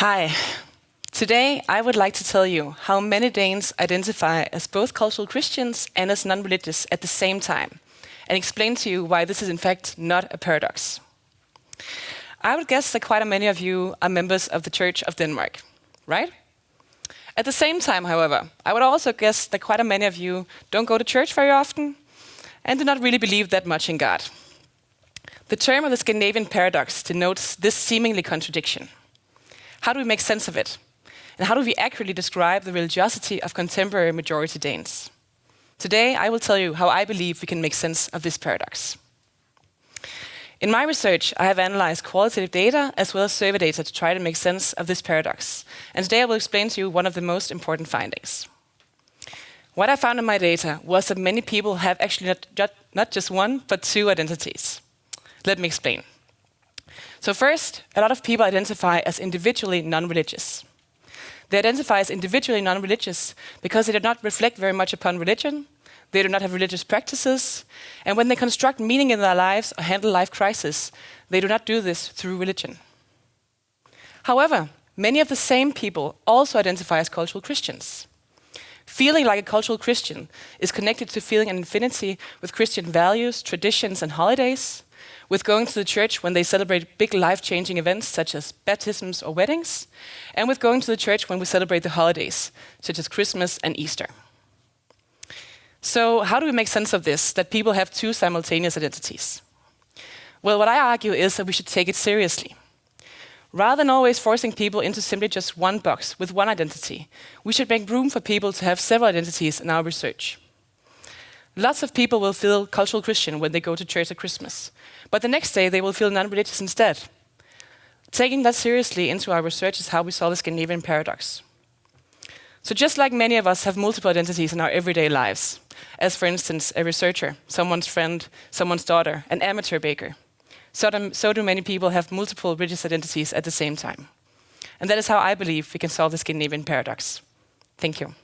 Hi. Today, I would like to tell you how many Danes identify as both cultural Christians and as non-religious at the same time, and explain to you why this is in fact not a paradox. I would guess that quite a many of you are members of the Church of Denmark, right? At the same time, however, I would also guess that quite a many of you don't go to church very often and do not really believe that much in God. The term of the Scandinavian paradox denotes this seemingly contradiction. How do we make sense of it? And how do we accurately describe the religiosity of contemporary majority Danes? Today, I will tell you how I believe we can make sense of this paradox. In my research, I have analyzed qualitative data as well as survey data to try to make sense of this paradox. And today I will explain to you one of the most important findings. What I found in my data was that many people have actually not, not just one, but two identities. Let me explain. So first, a lot of people identify as individually non-religious. They identify as individually non-religious because they do not reflect very much upon religion, they do not have religious practices, and when they construct meaning in their lives or handle life crisis, they do not do this through religion. However, many of the same people also identify as cultural Christians. Feeling like a cultural Christian is connected to feeling an affinity with Christian values, traditions, and holidays, with going to the church when they celebrate big life-changing events such as baptisms or weddings, and with going to the church when we celebrate the holidays, such as Christmas and Easter. So how do we make sense of this, that people have two simultaneous identities? Well, what I argue is that we should take it seriously. Rather than always forcing people into simply just one box with one identity, we should make room for people to have several identities in our research. Lots of people will feel cultural Christian when they go to church at Christmas, but the next day they will feel non-religious instead. Taking that seriously into our research is how we solve the Scandinavian paradox. So just like many of us have multiple identities in our everyday lives, as for instance, a researcher, someone's friend, someone's daughter, an amateur baker, so do, so do many people have multiple religious identities at the same time. And that is how I believe we can solve the Scandinavian paradox. Thank you.